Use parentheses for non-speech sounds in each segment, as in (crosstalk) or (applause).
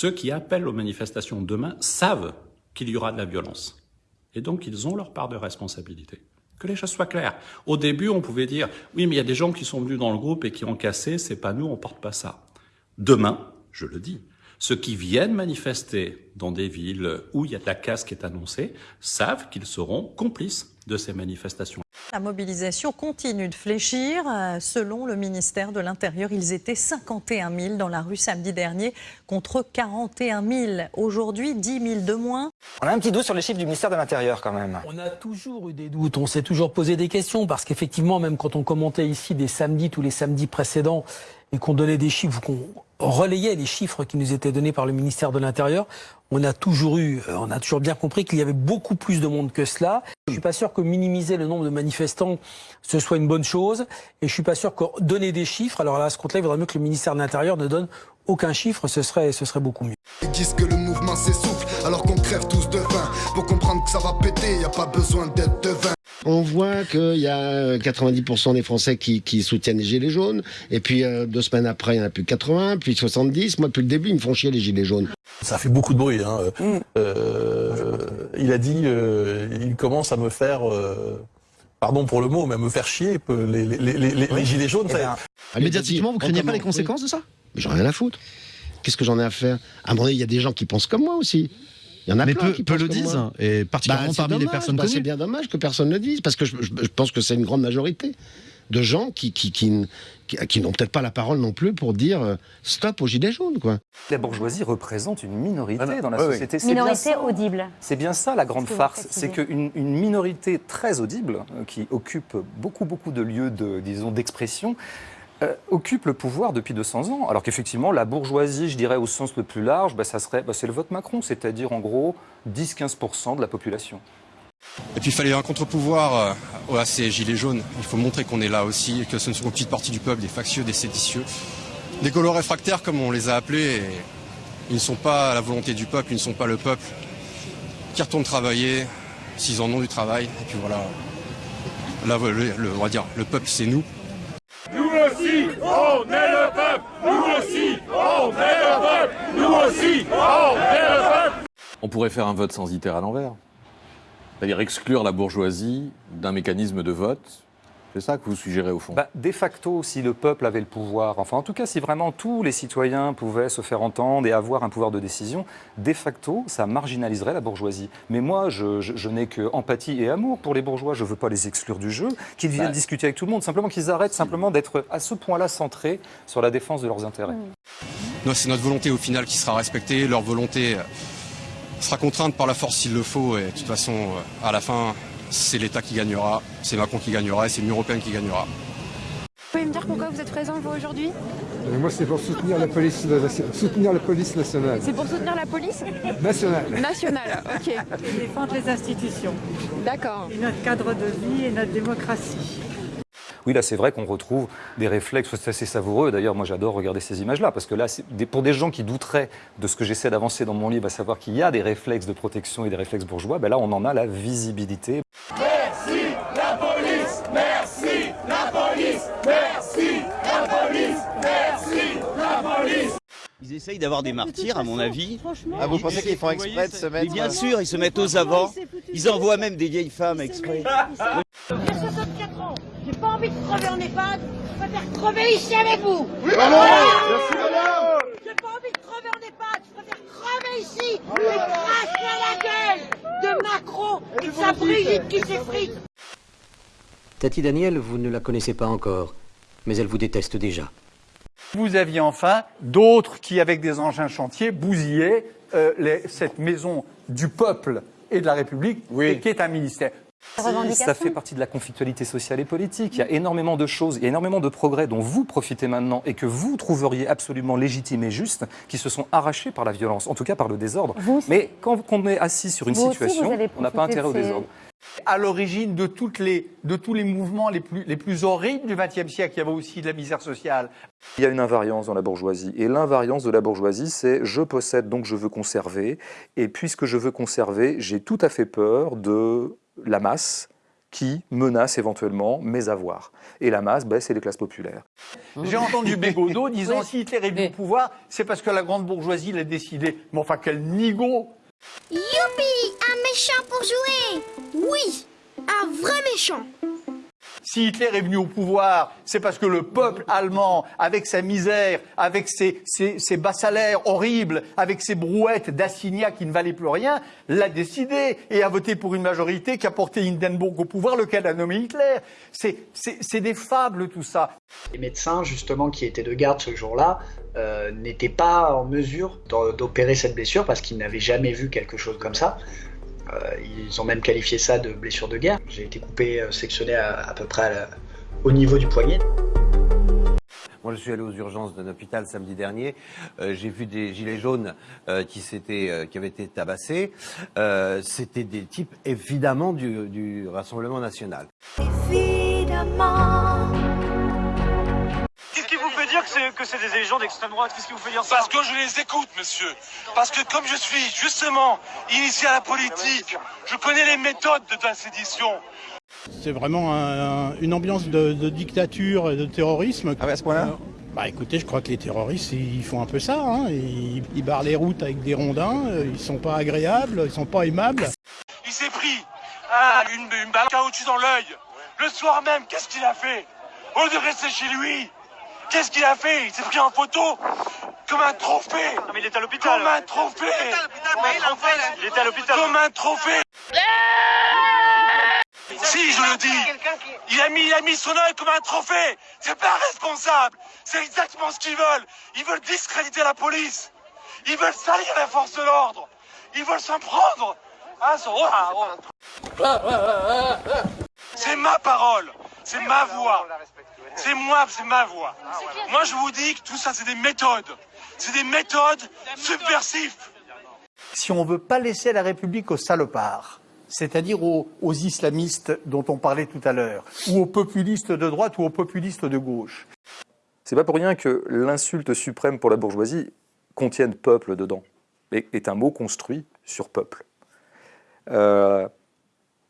Ceux qui appellent aux manifestations demain savent qu'il y aura de la violence. Et donc, ils ont leur part de responsabilité. Que les choses soient claires. Au début, on pouvait dire, oui, mais il y a des gens qui sont venus dans le groupe et qui ont cassé, c'est pas nous, on porte pas ça. Demain, je le dis, ceux qui viennent manifester dans des villes où il y a de la casse qui est annoncée savent qu'ils seront complices de ces manifestations. La mobilisation continue de fléchir. Euh, selon le ministère de l'Intérieur, ils étaient 51 000 dans la rue samedi dernier contre 41 000. Aujourd'hui, 10 000 de moins. On a un petit doute sur les chiffres du ministère de l'Intérieur quand même. On a toujours eu des doutes, on s'est toujours posé des questions parce qu'effectivement, même quand on commentait ici des samedis, tous les samedis précédents, et qu'on donnait des chiffres, qu'on relayait les chiffres qui nous étaient donnés par le ministère de l'Intérieur, on a toujours eu, euh, on a toujours bien compris qu'il y avait beaucoup plus de monde que cela. Je suis pas sûr que minimiser le nombre de manifestants ce soit une bonne chose, et je suis pas sûr que donner des chiffres. Alors là, à ce compte-là, il vaudrait mieux que le ministère de l'Intérieur ne donne aucun chiffre, ce serait, ce serait beaucoup mieux. Ils disent que le mouvement s'essouffle alors qu'on crève tous de faim. Pour comprendre que ça va péter, y a pas besoin d'être devin. On voit qu'il y a 90% des Français qui, soutiennent les Gilets jaunes, et puis euh, deux semaines après, il n'y en a plus 80, puis 70. Moi, depuis le début, ils me font chier les Gilets jaunes. Ça fait beaucoup de bruit. Hein. Mm. Euh, il a dit, euh, il commence à me faire, pardon pour le mot, mais à me faire chier les, Gilets jaunes. Eh médiatiquement, vous craignez pas les conséquences de ça? J'en ai rien à foutre. Qu'est-ce que j'en ai à faire? À un moment donné, il y a des gens qui pensent comme moi aussi. Il y en a Mais plein peu, qui peu le disent, et particulièrement Bah, c'est parmi les personnes bah, connues. C'est bien dommage que personne ne le dise, parce que je, je- je pense que c'est une grande majorité de gens qui, qui, qui, qui- qui n'ont peut-être pas la parole non plus pour dire euh, stop aux gilets jaunes, quoi. La bourgeoisie représente une minorité Ah non. dans la Oui, oui. société. Bien Minorité ça. audible. C'est bien ça la grande farce, c'est qu'une une minorité très audible, euh, qui occupe beaucoup, beaucoup de lieux de, disons, d'expression, euh, occupe le pouvoir depuis 200 ans. Alors qu'effectivement, la bourgeoisie, je dirais au sens le plus large, bah, ça serait, bah, c'est le vote Macron, c'est-à-dire en gros 10-15% de la population. Et puis il fallait un contre-pouvoir euh, à ces gilets jaunes. Il faut montrer qu'on est là aussi, et que ce ne sont qu'une petite partie du peuple, des factieux, des séditieux, des colos réfractaires comme on les a appelés. et ils ne sont pas à la volonté du peuple, ils ne sont pas le peuple qui retourne travailler s'ils en ont du travail. Et puis voilà. Là, le, le- on va dire, le peuple c'est nous. Nous aussi, on est le peuple Nous aussi, on est le peuple Nous aussi, on est le peuple On pourrait faire un vote censitaire à l'envers. C'est-à-dire exclure la bourgeoisie d'un mécanisme de vote. C'est ça que vous suggérez au fond? Bah, de facto, si le peuple avait le pouvoir, enfin en tout cas si vraiment tous les citoyens pouvaient se faire entendre et avoir un pouvoir de décision, de facto, ça marginaliserait la bourgeoisie. Mais moi, je, je- je n'ai que empathie et amour pour les bourgeois. Je ne veux pas les exclure du jeu, qu'ils viennent Bah. discuter avec tout le monde, simplement qu'ils arrêtent simplement d'être à ce point-là centrés sur la défense de leurs intérêts. Non, C'est notre volonté au final qui sera respectée. Leur volonté euh, sera contrainte par la force s'il le faut. Et de toute façon, euh, à la fin, c'est l'État qui gagnera, c'est Macron qui gagnera et c'est l'Union européenne qui gagnera. Vous pouvez me dire pourquoi vous êtes présent, vous, aujourd'hui? Moi, c'est pour soutenir la police, soutenir la police nationale. C'est pour soutenir la police? Nationale. Nationale, ok. défendre les institutions, D'accord. et notre cadre de vie et notre démocratie. Oui, là, c'est vrai qu'on retrouve des réflexes, c'est assez savoureux. D'ailleurs, moi, j'adore regarder ces images-là, parce que là, c'est des- pour des gens qui douteraient de ce que j'essaie d'avancer dans mon livre, à savoir qu'il y a des réflexes de protection et des réflexes bourgeois, ben là, on en a la visibilité. Merci la police Merci la police Merci la police Merci la police Ils essayent d'avoir des martyrs, à mon avis. Ah, vous pensez qu'ils font exprès de se mettre- Mais Bien sûr, ils se mettent aux avant. Ils envoient même des vieilles femmes exprès. (laughs) J'ai 64 ans, j'ai pas envie de crever en EHPAD, je préfère crever ici avec vous. Oui, madame Merci, madame J'ai pas envie de crever en EHPAD, je préfère crever ici et cracher à la gueule de Macron et de sa Brigitte qui s'effrite. Tati Daniel, vous ne la connaissez pas encore, mais elle vous déteste déjà. Vous aviez enfin d'autres qui, avec des engins chantiers, bousillaient euh, les- cette maison du peuple et de la République, et qui est un ministère. Si, ça fait partie de la conflictualité sociale et politique. Il y a énormément de choses, il y a énormément de progrès dont vous profitez maintenant et que vous trouveriez absolument légitimes et justes, qui se sont arrachés par la violence, en tout cas par le désordre. Mais quand on est assis sur une Vous situation, on n'a pas intérêt au désordre. À l'origine de, toutes les, de tous les mouvements les plus, les plus horribles du XXe siècle, il y avait aussi de la misère sociale. Il y a une invariance dans la bourgeoisie. Et l'invariance de la bourgeoisie, c'est je possède donc je veux conserver. Et puisque je veux conserver, j'ai tout à fait peur de la masse qui menacent éventuellement mes avoirs. Et la masse, ben, c'est les classes populaires. J'ai entendu (laughs) Bégodeau disant si Hitler est venu au pouvoir, c'est parce que la grande bourgeoisie l'a décidé. Mais enfin, quel nigo Youpi Un méchant pour jouer. Oui Un vrai méchant Si Hitler est venu au pouvoir, c'est parce que le peuple allemand, avec sa misère, avec ses, bas salaires horribles, avec ses brouettes d'assignats qui ne valaient plus rien, l'a décidé et a voté pour une majorité qui a porté Hindenburg au pouvoir, lequel a nommé Hitler. C'est- des fables tout ça. Les médecins, justement, qui étaient de garde ce jour-là, euh, n'étaient pas en mesure d'o- d'opérer cette blessure parce qu'ils n'avaient jamais vu quelque chose comme ça. Euh, ils ont même qualifié ça de blessure de guerre. J'ai été coupé, euh, sectionné à, à peu près à la- au niveau du poignet. Moi, je suis allé aux urgences d'un hôpital samedi dernier. Euh, J'ai vu des gilets jaunes euh, qui, s'étaient, euh, qui avaient été tabassés. Euh, C'était des types, évidemment, du, du Rassemblement national. Évidemment que c'est, des gens d'extrême droite Qu'est-ce qui vous fait dire ça Parce que je les écoute, monsieur. Parce que comme je suis justement initié à la politique, je connais les méthodes de la sédition. C'est vraiment un- une ambiance de, de dictature et de terrorisme. Ah à ce point-là Bah écoutez, je crois que les terroristes, ils font un peu ça. hein. Ils, ils barrent les routes avec des rondins, euh, ils sont pas agréables, ils sont pas aimables. Il s'est pris ah, une, une balle caoutchouc dans l'œil. Le soir même, qu'est-ce qu'il a fait? Au lieu de rester chez lui, qu'est-ce qu'il a fait? Il s'est pris en photo comme un trophée. mais il est à l'hôpital. Comme un trophée. Il était à l'hôpital. Comme un trophée. Si, je le dis. Il a mis, il a mis son œil comme un trophée. C'est pas responsable. C'est exactement ce qu'ils veulent. Ils veulent discréditer la police. Ils veulent salir la force de l'ordre. Ils veulent s'en prendre. son- oh, ah, oh. C'est ma parole. C'est ma voix. C'est moi, c'est ma voix. Moi, je vous dis que tout ça, c'est des méthodes. C'est des méthodes subversives. si on ne veut pas laisser la République aux salopards, c'est-à-dire aux, aux islamistes dont on parlait tout à l'heure, ou aux populistes de droite ou aux populistes de gauche. C'est pas pour rien que l'insulte suprême pour la bourgeoisie contienne peuple dedans, et est un mot construit sur peuple. Euh,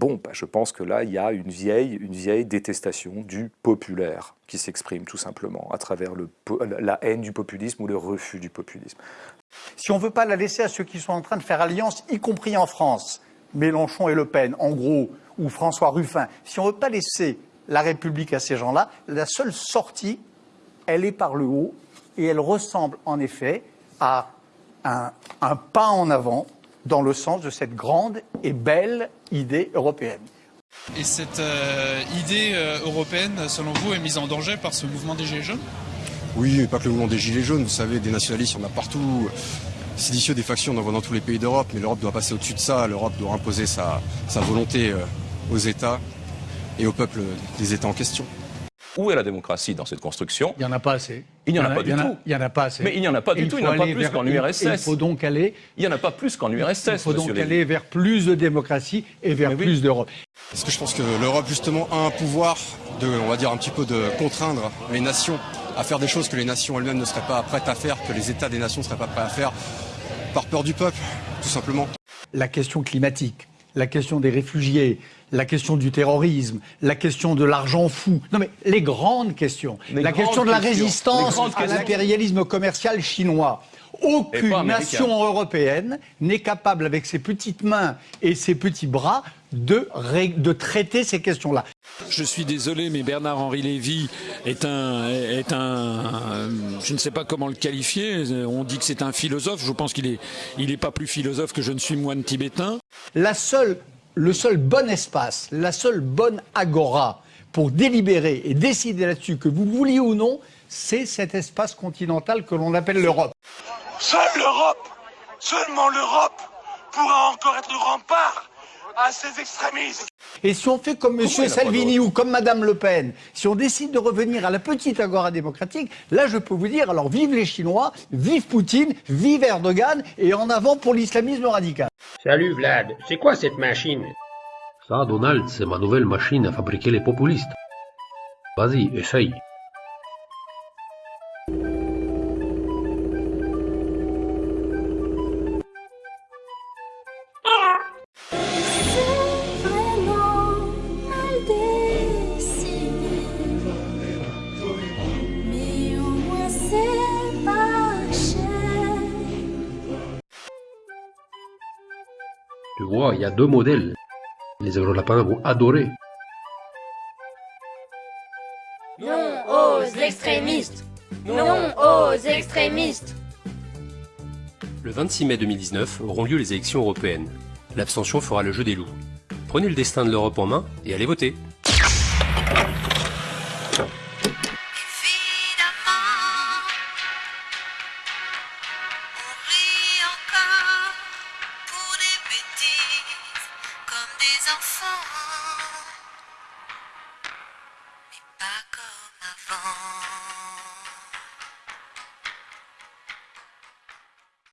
bon, bah, je pense que là, il y a une vieille, détestation du populaire qui s'exprime tout simplement à travers la haine du populisme ou le refus du populisme. Si on ne veut pas la laisser à ceux qui sont en train de faire alliance, y compris en France, Mélenchon et Le Pen, en gros, ou François Ruffin, si on ne veut pas laisser la République à ces gens-là, la seule sortie, elle est par le haut, et elle ressemble en effet à un pas en avant dans le sens de cette grande et belle idée européenne. Et cette euh, idée euh, européenne, selon vous, est mise en danger par ce mouvement des Gilets jaunes? Oui, mais pas que le mouvement des Gilets jaunes. Vous savez, des nationalistes, il y en a partout. Séditieux, des factions, on en voit dans tous les pays d'Europe. Mais l'Europe doit passer au-dessus de ça. L'Europe doit imposer sa, sa volonté euh, aux États et au peuple des États en question. Où est la démocratie dans cette construction Il n'y en a pas assez. Il n'y en a pas du tout. Il n'y en a pas assez. Mais il n'y en a pas du il tout, il n'y en a pas plus qu'en URSS. Il faut donc aller. Il n'y en a pas plus qu'en URSS, Il faut donc aller vers plus de démocratie et vers plus d'Europe. Parce que je pense que l'Europe, justement, a un pouvoir de, on va dire, un petit peu de contraindre les nations à faire des choses que les nations elles-mêmes ne seraient pas prêtes à faire, que les États des nations ne seraient pas prêts à faire, par peur du peuple, tout simplement. La question climatique, la question des réfugiés, la question du terrorisme, la question de l'argent fou. Non mais les grandes questions. Les la grandes question de la questions. Résistance à l'impérialisme commercial chinois. Aucune nation européenne n'est capable, avec ses petites mains et ses petits bras, de, ré- de traiter ces questions-là. Je suis désolé, mais Bernard-Henri Lévy est un, est un, je ne sais pas comment le qualifier. On dit que c'est un philosophe. Je pense qu'il est, il est pas plus philosophe que je ne suis moine tibétain. La seule, le seul bon espace, la seule bonne agora pour délibérer et décider là-dessus, que vous vouliez ou non, c'est cet espace continental que l'on appelle l'Europe. Seule l'Europe, seulement l'Europe pourra encore être le rempart à ces extrémistes. Et si on fait comme M. Salvini ou comme Mme Le Pen, si on décide de revenir à la petite agora démocratique, là je peux vous dire, alors vive les Chinois, vive Poutine, vive Erdogan et en avant pour l'islamisme radical. Salut Vlad, c'est quoi cette machine? Ça, Donald, c'est ma nouvelle machine à fabriquer les populistes. Vas-y, essaye. Il y a deux modèles. Les Européens vont adorer. Non aux extrémistes Non aux extrémistes Le 26 mai 2019 auront lieu les élections européennes. L'abstention fera le jeu des loups. Prenez le destin de l'Europe en main et allez voter.